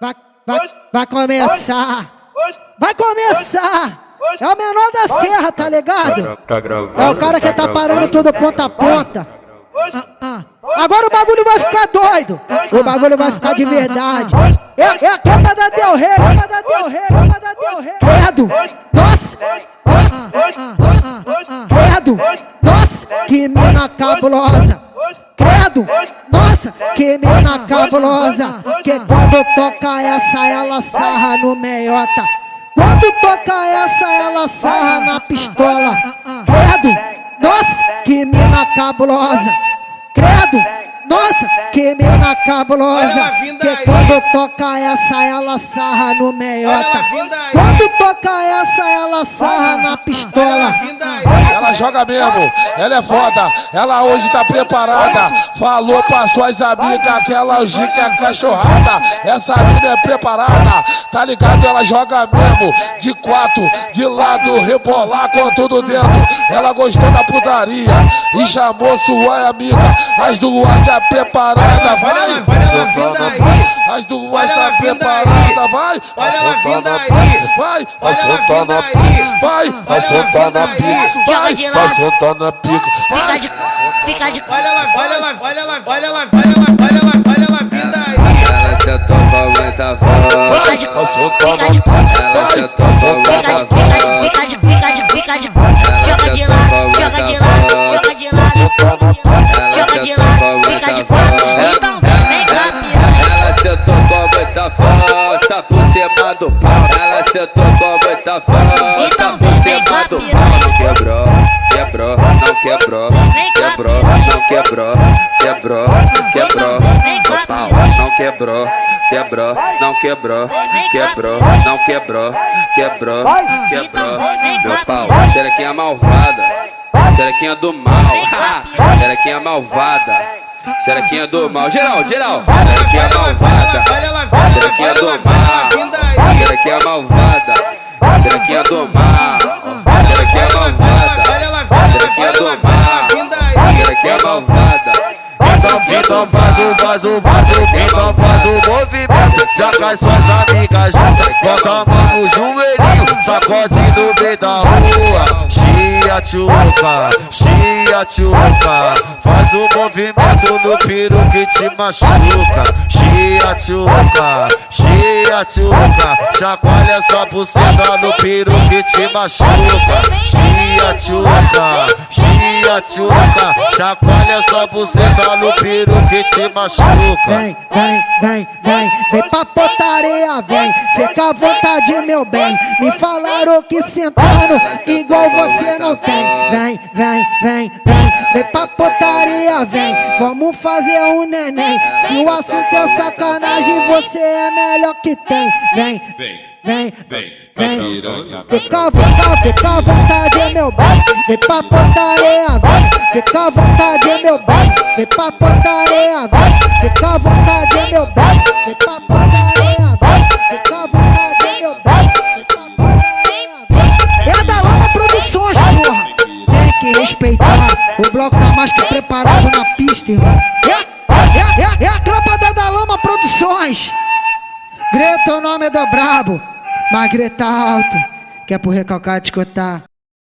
Vai, vai, vai começar. Vai começar. É o menor da serra, tá ligado? É o cara que tá parando tudo ponta a ponta. Ah, ah. Agora o bagulho vai ficar doido. O bagulho vai ficar de verdade. É, é a capa da Del Rey, capa da Del Rey, capa da Del Rey. Credo. Nossa. Ah, ah, ah, Credo. Nossa, que mina cabulosa. Credo. Nossa, que mina cabulosa. Que quando toca essa, ela sarra no meiota. Quando toca essa, ela sarra na pistola. Credo. Nossa, que mina cabulosa. Credo. Nossa, que mina cabulosa. Que quando toca essa, ela sarra no meiota. Quando toca essa, ela sarra na pistola. Ela joga mesmo, ela é foda, ela hoje tá preparada. Falou pra suas amigas que ela é cachorrada. Essa mina é preparada, tá ligado? Ela joga mesmo, de quatro, de lado, rebolar com tudo dentro. Ela gostou da putaria e chamou sua amiga. As duas já preparada, vai, tá vai, vai, vai Olha ela sentar vindo na aí. pica, vai, vai Olha sentar ela na vindo pica, aí. vai, Fica de vai lado. sentar na pica. Fica de. Fica de. Olha ela, olha ela, olha ela, olha ela, olha ela, olha ela, olha ela vindo aí. Ela muita voz. Fica de. Vai sentar na Fica de. pica, Ela vai, vai sentar na. Força por cima do pau. Ela sentou com muita força Então por cima do pau. Não quebrou, quebrou, não quebrou, quebrou, não quebrou, quebrou, quebrou. Vem cá, O pau não quebrou, quebrou, não quebrou, quebrou, não quebrou, quebrou, quebrou. Meu pau, xerequinha malvada, xerequinha do mal, xerequinha malvada. Xerequinha do mal, geral, geral. Xerequinha malvada. Xerequinha do mal. Xerequinha malvada. Xerequinha do mal. Xerequinha malvada. Xerequinha do mal. Xerequinha malvada. Então, então faz o, faz o, faz o, então faz o movimento. Cai suas amigas juntas. Bota a mão no joelhinho, sacode no meio da rua. Chia tchuca, chia tchuca. Faz o movimento no piro que te machuca. Chia tchuca, chia tchuca. Chacoalha essa buceta no piro que te machuca. Chia tchuca, chia tchuca. Chacoalha essa buceta no piro que te machuca. Vem, vem, vem, vem, vem pra potaria, vem. Fica à vontade, meu bem. Me falaram que sentando igual você não tem. Vem, vem, vem, vem, vem pra potaria, vem. Vamos fazer um neném. Se o assunto é sacanagem, você é melhor que tem. Vem, vem, vem. Fica à vontade, fica à vontade, meu bem. Vem pra potaria, vem. Fica à vontade, meu bem. Vem pra potaria, vem. Fica à vontade, meu bem. Vem pra potaria, vem. Fica à vontade, meu bem. Vem vem. É da Lama Produções, porra. Tem que respeitar. O bloco tá mais que preparado na pista, irmão. Produções. Greta, o nome do brabo. Mas grita alto, que é pro recalcado escutar.